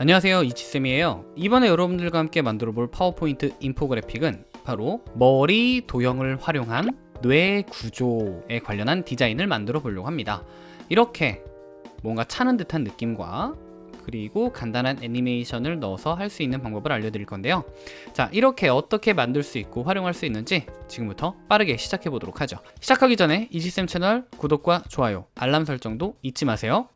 안녕하세요. 이치쌤이에요. 이번에 여러분들과 함께 만들어 볼 파워포인트 인포그래픽은 바로 머리 도형을 활용한 뇌 구조에 관련한 디자인을 만들어 보려고 합니다. 이렇게 뭔가 차는 듯한 느낌과 그리고 간단한 애니메이션을 넣어서 할 수 있는 방법을 알려드릴 건데요. 자 이렇게 어떻게 만들 수 있고 활용할 수 있는지 지금부터 빠르게 시작해 보도록 하죠. 시작하기 전에 이지쌤 채널 구독과 좋아요 알람 설정도 잊지 마세요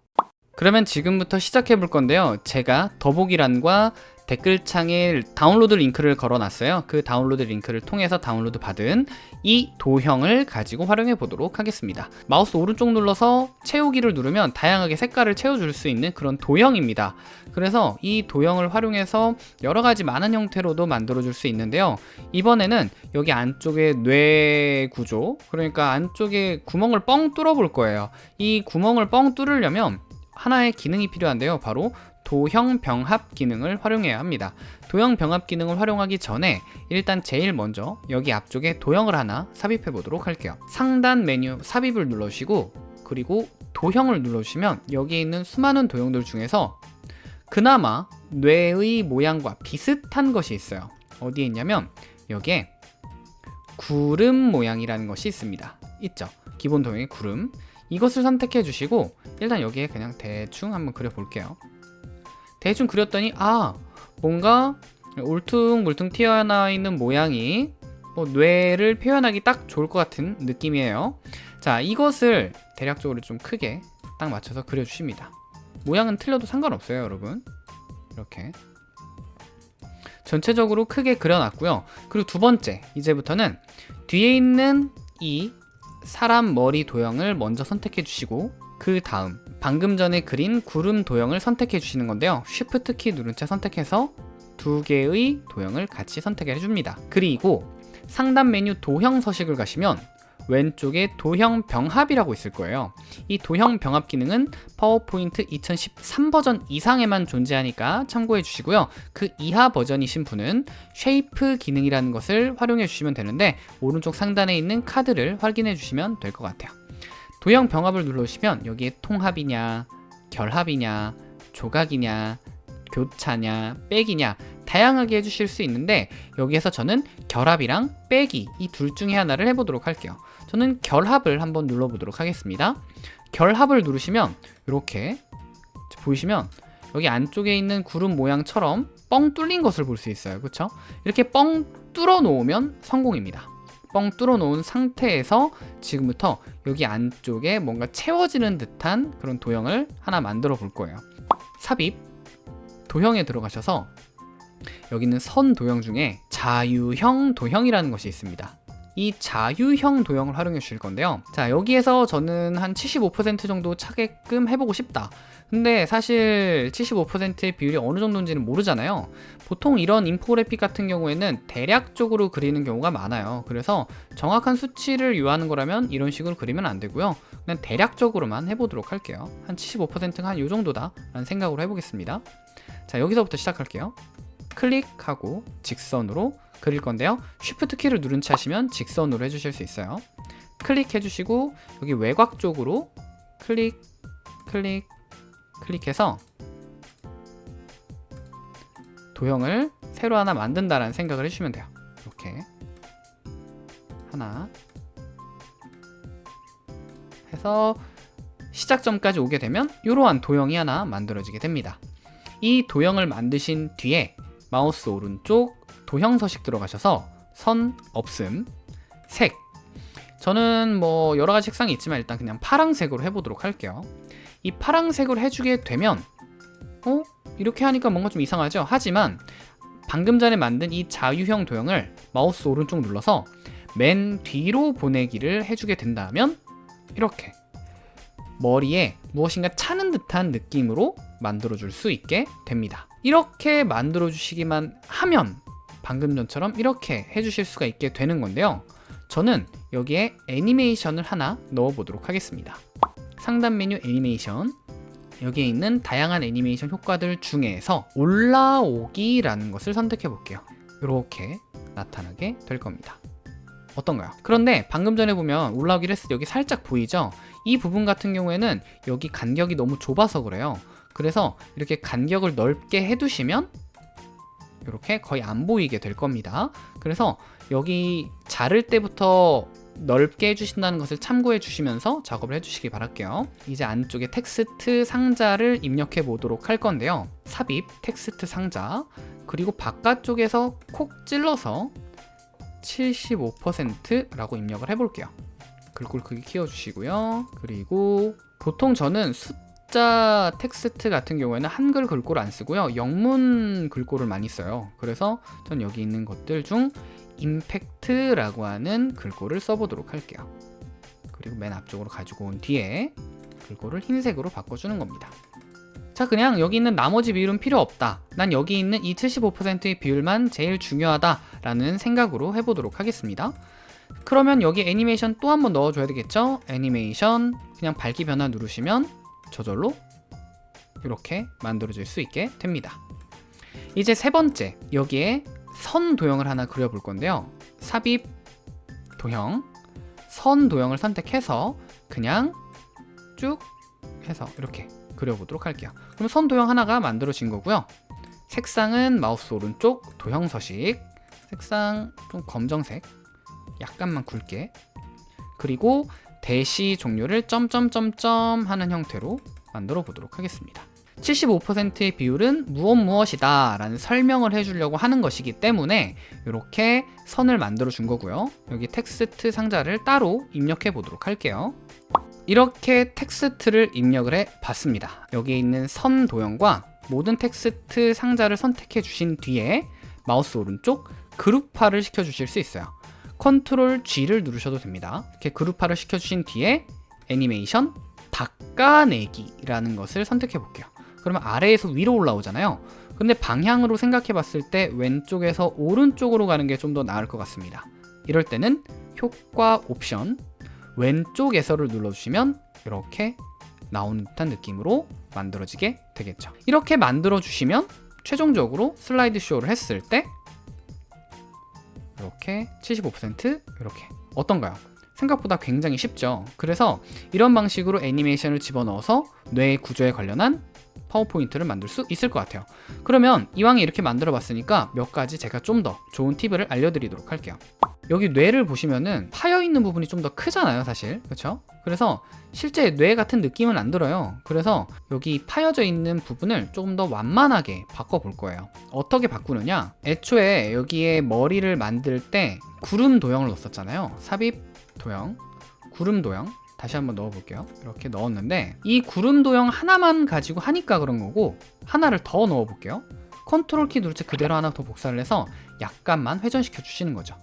그러면 지금부터 시작해 볼 건데요. 제가 더보기란과 댓글창에 다운로드 링크를 걸어 놨어요. 그 다운로드 링크를 통해서 다운로드 받은 이 도형을 가지고 활용해 보도록 하겠습니다. 마우스 오른쪽 눌러서 채우기를 누르면 다양하게 색깔을 채워줄 수 있는 그런 도형입니다. 그래서 이 도형을 활용해서 여러가지 많은 형태로도 만들어 줄 수 있는데요. 이번에는 여기 안쪽에 뇌 구조 그러니까 안쪽에 구멍을 뻥 뚫어 볼 거예요. 이 구멍을 뻥 뚫으려면 하나의 기능이 필요한데요. 바로 도형 병합 기능을 활용해야 합니다. 도형 병합 기능을 활용하기 전에 일단 제일 먼저 여기 앞쪽에 도형을 하나 삽입해 보도록 할게요. 상단 메뉴 삽입을 눌러주시고 그리고 도형을 눌러주시면 여기 있는 수많은 도형들 중에서 그나마 뇌의 모양과 비슷한 것이 있어요. 어디에 있냐면 여기에 구름 모양이라는 것이 있습니다. 있죠? 기본 도형의 구름 이것을 선택해 주시고 일단 여기에 그냥 대충 한번 그려 볼게요. 대충 그렸더니 아 뭔가 울퉁불퉁 튀어나와 있는 모양이 뭐 뇌를 표현하기 딱 좋을 것 같은 느낌이에요. 자 이것을 대략적으로 좀 크게 딱 맞춰서 그려주십니다. 모양은 틀려도 상관없어요 여러분. 이렇게. 전체적으로 크게 그려놨고요. 그리고 두 번째 이제부터는 뒤에 있는 이 사람 머리 도형을 먼저 선택해 주시고 그 다음 방금 전에 그린 구름 도형을 선택해 주시는 건데요. Shift 키 누른 채 선택해서 두 개의 도형을 같이 선택해 줍니다. 그리고 상단 메뉴 도형 서식을 가시면 왼쪽에 도형 병합이라고 있을 거예요. 이 도형 병합 기능은 파워포인트 2013 버전 이상에만 존재하니까 참고해 주시고요. 그 이하 버전이신 분은 shape 기능이라는 것을 활용해 주시면 되는데 오른쪽 상단에 있는 카드를 확인해 주시면 될 것 같아요. 도형 병합을 눌러주시면 여기에 통합이냐 결합이냐 조각이냐 교차냐 빼기냐 다양하게 해주실 수 있는데 여기에서 저는 결합이랑 빼기 이 둘 중에 하나를 해보도록 할게요. 저는 결합을 한번 눌러보도록 하겠습니다. 결합을 누르시면 이렇게 보이시면 여기 안쪽에 있는 구름 모양처럼 뻥 뚫린 것을 볼 수 있어요. 그쵸? 이렇게 뻥 뚫어 놓으면 성공입니다. 뻥 뚫어 놓은 상태에서 지금부터 여기 안쪽에 뭔가 채워지는 듯한 그런 도형을 하나 만들어 볼 거예요. 삽입 도형에 들어가셔서 여기는 선 도형 중에 자유형 도형이라는 것이 있습니다 이 자유형 도형을 활용해 주실 건데요. 자 여기에서 저는 한 75% 정도 차게끔 해보고 싶다. 근데 사실 75%의 비율이 어느 정도인지는 모르잖아요. 보통 이런 인포그래픽 같은 경우에는 대략적으로 그리는 경우가 많아요. 그래서 정확한 수치를 요하는 거라면 이런 식으로 그리면 안 되고요. 그냥 대략적으로만 해보도록 할게요. 한 75%가 한이 정도다 라는 생각으로 해보겠습니다. 자 여기서부터 시작할게요. 클릭하고 직선으로 그릴 건데요. Shift 키를 누른 채 하시면 직선으로 해주실 수 있어요. 클릭해 주시고 여기 외곽 쪽으로 클릭 클릭 클릭해서 도형을 새로 하나 만든다라는 생각을 해주시면 돼요. 이렇게. 하나. 해서 시작점까지 오게 되면 이러한 도형이 하나 만들어지게 됩니다. 이 도형을 만드신 뒤에 마우스 오른쪽 도형 서식 들어가셔서 선 없음 색 저는 뭐 여러가지 색상이 있지만 일단 그냥 파랑색으로 해보도록 할게요 이 파랑색으로 해주게 되면 어? 이렇게 하니까 뭔가 좀 이상하죠? 하지만 방금 전에 만든 이 자유형 도형을 마우스 오른쪽 눌러서 맨 뒤로 보내기를 해주게 된다면 이렇게 머리에 무엇인가 차는 듯한 느낌으로 만들어 줄 수 있게 됩니다 이렇게 만들어 주시기만 하면 방금 전처럼 이렇게 해주실 수가 있게 되는 건데요. 저는 여기에 애니메이션을 하나 넣어 보도록 하겠습니다. 상단 메뉴 애니메이션. 여기에 있는 다양한 애니메이션 효과들 중에서 올라오기 라는 것을 선택해 볼게요. 이렇게 나타나게 될 겁니다. 어떤가요? 그런데 방금 전에 보면 올라오기를 했을 때 여기 살짝 보이죠? 이 부분 같은 경우에는 여기 간격이 너무 좁아서 그래요. 그래서 이렇게 간격을 넓게 해두시면 이렇게 거의 안 보이게 될 겁니다. 그래서 여기 자를 때부터 넓게 해주신다는 것을 참고해 주시면서 작업을 해주시기 바랄게요. 이제 안쪽에 텍스트 상자를 입력해 보도록 할 건데요. 삽입 텍스트 상자 그리고 바깥쪽에서 콕 찔러서 75%라고 입력을 해볼게요. 글꼴 크기 키워주시고요. 그리고 보통 저는 숫 자 텍스트 같은 경우에는 한글 글꼴 안 쓰고요. 영문 글꼴을 많이 써요. 그래서 전 여기 있는 것들 중 임팩트라고 하는 글꼴을 써보도록 할게요. 그리고 맨 앞쪽으로 가지고 온 뒤에 글꼴을 흰색으로 바꿔주는 겁니다. 자 그냥 여기 있는 나머지 비율은 필요 없다. 난 여기 있는 이 75%의 비율만 제일 중요하다 라는 생각으로 해보도록 하겠습니다. 그러면 여기 애니메이션 또 한번 넣어줘야 되겠죠? 애니메이션 그냥 밝기 변화 누르시면 저절로 이렇게 만들어질 수 있게 됩니다. 이제 세 번째 여기에 선 도형을 하나 그려볼 건데요. 삽입 도형 선 도형을 선택해서 그냥 쭉 해서 이렇게 그려보도록 할게요. 그럼 선 도형 하나가 만들어진 거고요. 색상은 마우스 오른쪽 도형 서식 색상 좀 검정색 약간만 굵게 그리고 대시 종류를 점점점점 하는 형태로 만들어 보도록 하겠습니다. 75%의 비율은 무엇 무엇이다 라는 설명을 해주려고 하는 것이기 때문에 이렇게 선을 만들어 준 거고요. 여기 텍스트 상자를 따로 입력해 보도록 할게요. 이렇게 텍스트를 입력을 해 봤습니다. 여기에 있는 선 도형과 모든 텍스트 상자를 선택해 주신 뒤에 마우스 오른쪽 그룹화를 시켜 주실 수 있어요. 컨트롤 G를 누르셔도 됩니다. 이렇게 그룹화를 시켜 주신 뒤에 애니메이션 닦아내기라는 것을 선택해 볼게요. 그러면 아래에서 위로 올라오잖아요. 근데 방향으로 생각해 봤을 때 왼쪽에서 오른쪽으로 가는 게 좀 더 나을 것 같습니다. 이럴 때는 효과 옵션 왼쪽 에서를 눌러주시면 이렇게 나오는 듯한 느낌으로 만들어지게 되겠죠. 이렇게 만들어 주시면 최종적으로 슬라이드 쇼를 했을 때 이렇게 75% 이렇게 어떤가요? 생각보다 굉장히 쉽죠. 그래서 이런 방식으로 애니메이션을 집어넣어서 뇌 구조에 관련한 파워포인트를 만들 수 있을 것 같아요. 그러면 이왕에 이렇게 만들어 봤으니까 몇 가지 제가 좀 더 좋은 팁을 알려드리도록 할게요. 여기 뇌를 보시면은 파여 있는 부분이 좀 더 크잖아요 사실. 그렇죠 그래서 실제 뇌 같은 느낌은 안 들어요. 그래서 여기 파여져 있는 부분을 조금 더 완만하게 바꿔 볼 거예요. 어떻게 바꾸느냐? 애초에 여기에 머리를 만들 때 구름 도형을 넣었잖아요. 삽입 도형. 구름 도형. 다시 한번 넣어 볼게요. 이렇게 넣었는데 이 구름 도형 하나만 가지고 하니까 그런 거고 하나를 더 넣어 볼게요. 컨트롤 키 누를 때 그대로 하나 더 복사를 해서 약간만 회전시켜 주시는 거죠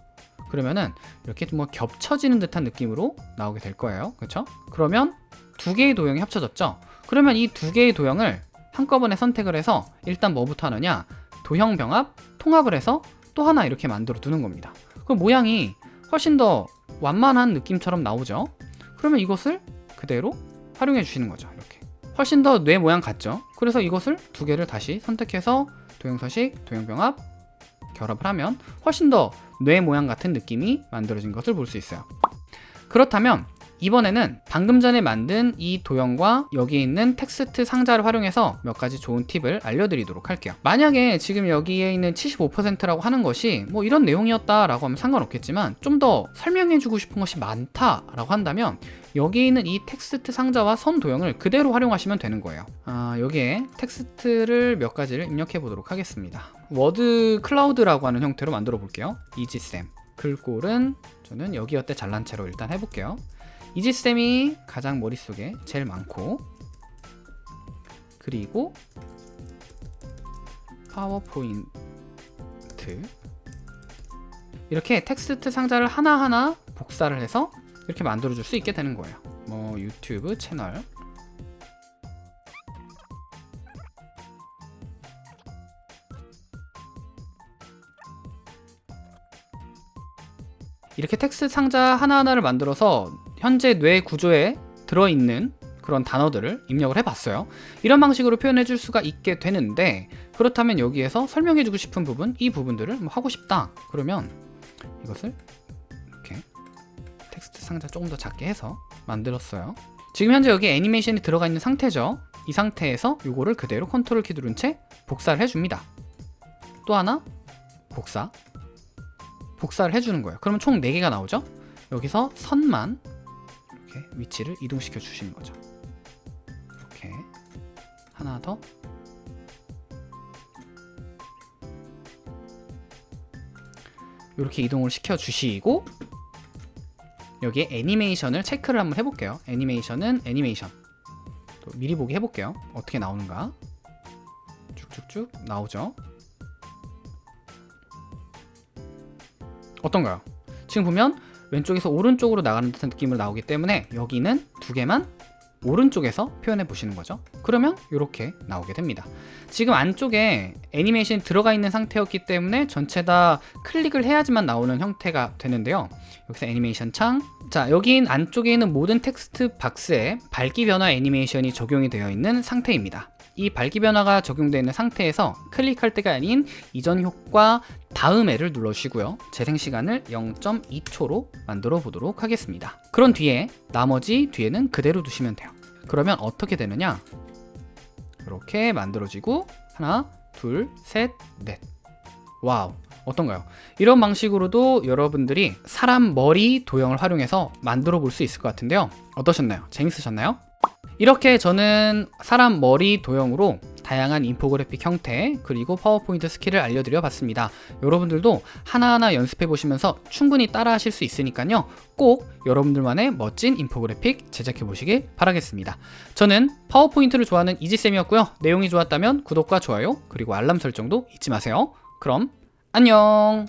그러면은 이렇게 좀 뭐 겹쳐지는 듯한 느낌으로 나오게 될 거예요 그렇죠? 그러면 두 개의 도형이 합쳐졌죠? 그러면 이 두 개의 도형을 한꺼번에 선택을 해서 일단 뭐부터 하느냐 도형 병합, 통합을 해서 또 하나 이렇게 만들어 두는 겁니다 그럼 모양이 훨씬 더 완만한 느낌처럼 나오죠? 그러면 이것을 그대로 활용해 주시는 거죠 이렇게 훨씬 더 뇌 모양 같죠? 그래서 이것을 두 개를 다시 선택해서 도형 서식, 도형 병합 결합을 하면 훨씬 더 뇌 모양 같은 느낌이 만들어진 것을 볼 수 있어요. 그렇다면 이번에는 방금 전에 만든 이 도형과 여기 있는 텍스트 상자를 활용해서 몇 가지 좋은 팁을 알려드리도록 할게요. 만약에 지금 여기에 있는 75%라고 하는 것이 뭐 이런 내용이었다 라고 하면 상관없겠지만 좀 더 설명해주고 싶은 것이 많다 라고 한다면 여기 있는 이 텍스트 상자와 선 도형을 그대로 활용하시면 되는 거예요. 아, 여기에 텍스트를 몇 가지를 입력해 보도록 하겠습니다. 워드 클라우드라고 하는 형태로 만들어 볼게요. 이지쌤. 글꼴은 저는 여기어때 잘난체로 일단 해볼게요. 이지쌤이 가장 머릿속에 제일 많고 그리고 파워포인트. 이렇게 텍스트 상자를 하나하나 복사를 해서 이렇게 만들어 줄 수 있게 되는 거예요. 뭐 유튜브 채널. 이렇게 텍스트 상자 하나하나를 만들어서 현재 뇌 구조에 들어있는 그런 단어들을 입력을 해봤어요. 이런 방식으로 표현해 줄 수가 있게 되는데 그렇다면 여기에서 설명해 주고 싶은 부분, 이 부분들을 뭐 하고 싶다. 그러면 이것을 이렇게 텍스트 상자 조금 더 작게 해서 만들었어요. 지금 현재 여기 애니메이션이 들어가 있는 상태죠. 이 상태에서 요거를 그대로 컨트롤 키 누른 채 복사를 해줍니다. 또 하나 복사 복사를 해주는 거예요. 그러면 총 4개가 나오죠? 여기서 선만 이렇게 위치를 이동시켜 주시는 거죠. 이렇게 하나 더 이렇게 이동을 시켜 주시고 여기에 애니메이션을 체크를 한번 해볼게요. 애니메이션은 애니메이션 또 미리 보기 해볼게요. 어떻게 나오는가 쭉쭉쭉 나오죠. 어떤가요? 지금 보면 왼쪽에서 오른쪽으로 나가는 듯한 느낌으로 나오기 때문에 여기는 두 개만 오른쪽에서 표현해 보시는 거죠. 그러면 이렇게 나오게 됩니다. 지금 안쪽에 애니메이션이 들어가 있는 상태였기 때문에 전체 다 클릭을 해야지만 나오는 형태가 되는데요. 여기서 애니메이션 창. 자, 여긴 안쪽에 있는 모든 텍스트 박스에 밝기 변화 애니메이션이 적용이 되어 있는 상태입니다. 이 밝기 변화가 적용되어 있는 상태에서 클릭할 때가 아닌 이전 효과 다음에를 눌러주시고요. 재생 시간을 0.2초로 만들어 보도록 하겠습니다. 그런 뒤에 나머지 뒤에는 그대로 두시면 돼요. 그러면 어떻게 되느냐? 이렇게 만들어지고 하나, 둘, 셋, 넷. 와우. 어떤가요? 이런 방식으로도 여러분들이 사람 머리 도형을 활용해서 만들어 볼 수 있을 것 같은데요. 어떠셨나요? 재밌으셨나요? 이렇게 저는 사람 머리 도형으로 다양한 인포그래픽 형태 그리고 파워포인트 스킬을 알려드려 봤습니다. 여러분들도 하나하나 연습해 보시면서 충분히 따라 하실 수 있으니까요. 꼭 여러분들만의 멋진 인포그래픽 제작해 보시길 바라겠습니다. 저는 파워포인트를 좋아하는 이지쌤이었고요. 내용이 좋았다면 구독과 좋아요 그리고 알람 설정도 잊지 마세요. 그럼 안녕